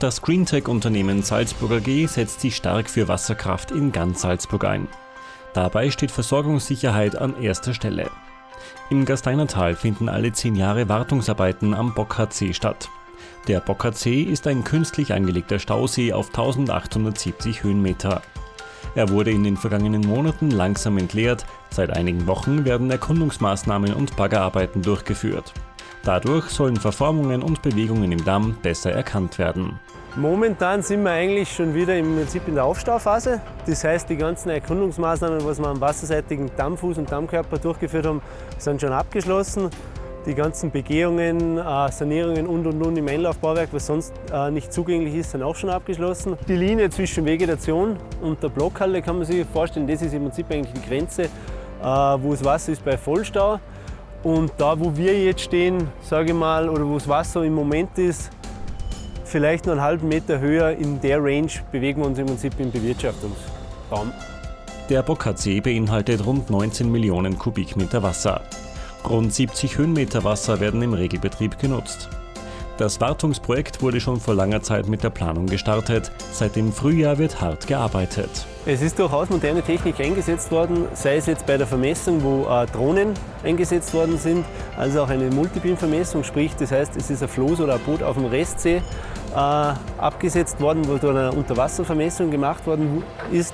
Das Greentech-Unternehmen Salzburg AG setzt sich stark für Wasserkraft in ganz Salzburg ein. Dabei steht Versorgungssicherheit an erster Stelle. Im Gasteinertal finden alle zehn Jahre Wartungsarbeiten am Bockardsee statt. Der Bockardsee ist ein künstlich angelegter Stausee auf 1870 Höhenmeter. Er wurde in den vergangenen Monaten langsam entleert, seit einigen Wochen werden Erkundungsmaßnahmen und Baggerarbeiten durchgeführt. Dadurch sollen Verformungen und Bewegungen im Damm besser erkannt werden. Momentan sind wir eigentlich schon wieder im Prinzip in der Aufstauphase. Das heißt, die ganzen Erkundungsmaßnahmen, was wir am wasserseitigen Dammfuß und Dammkörper durchgeführt haben, sind schon abgeschlossen. Die ganzen Begehungen, äh, Sanierungen und und und im Einlaufbauwerk, was sonst äh, nicht zugänglich ist, sind auch schon abgeschlossen. Die Linie zwischen Vegetation und der Blockhalle kann man sich vorstellen, das ist im Prinzip eigentlich die Grenze, äh, wo das Wasser ist bei Vollstau. Und da, wo wir jetzt stehen, sage ich mal, oder wo das Wasser im Moment ist, vielleicht nur einen halben Meter höher, in der Range bewegen wir uns im Prinzip im Bewirtschaftungsraum. Der Bockardsee beinhaltet rund 19 Millionen Kubikmeter Wasser. Rund 70 Höhenmeter Wasser werden im Regelbetrieb genutzt. Das Wartungsprojekt wurde schon vor langer Zeit mit der Planung gestartet. Seit dem Frühjahr wird hart gearbeitet. Es ist durchaus moderne Technik eingesetzt worden, sei es jetzt bei der Vermessung, wo äh, Drohnen eingesetzt worden sind, also auch eine Multibeam-Vermessung, sprich das heißt, es ist ein Floß oder ein Boot auf dem Restsee äh, abgesetzt worden, wo da eine Unterwasservermessung gemacht worden ist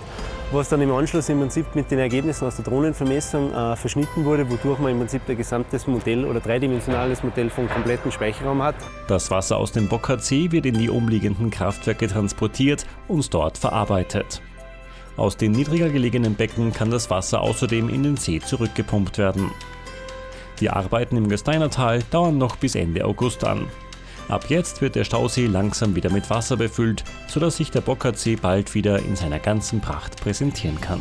was dann im Anschluss im Prinzip mit den Ergebnissen aus der Drohnenvermessung äh, verschnitten wurde, wodurch man im Prinzip ein gesamtes Modell oder dreidimensionales Modell vom kompletten Speicherraum hat. Das Wasser aus dem Bockardsee wird in die umliegenden Kraftwerke transportiert und dort verarbeitet. Aus den niedriger gelegenen Becken kann das Wasser außerdem in den See zurückgepumpt werden. Die Arbeiten im Gesteinertal dauern noch bis Ende August an. Ab jetzt wird der Stausee langsam wieder mit Wasser befüllt, sodass sich der Bockardsee bald wieder in seiner ganzen Pracht präsentieren kann.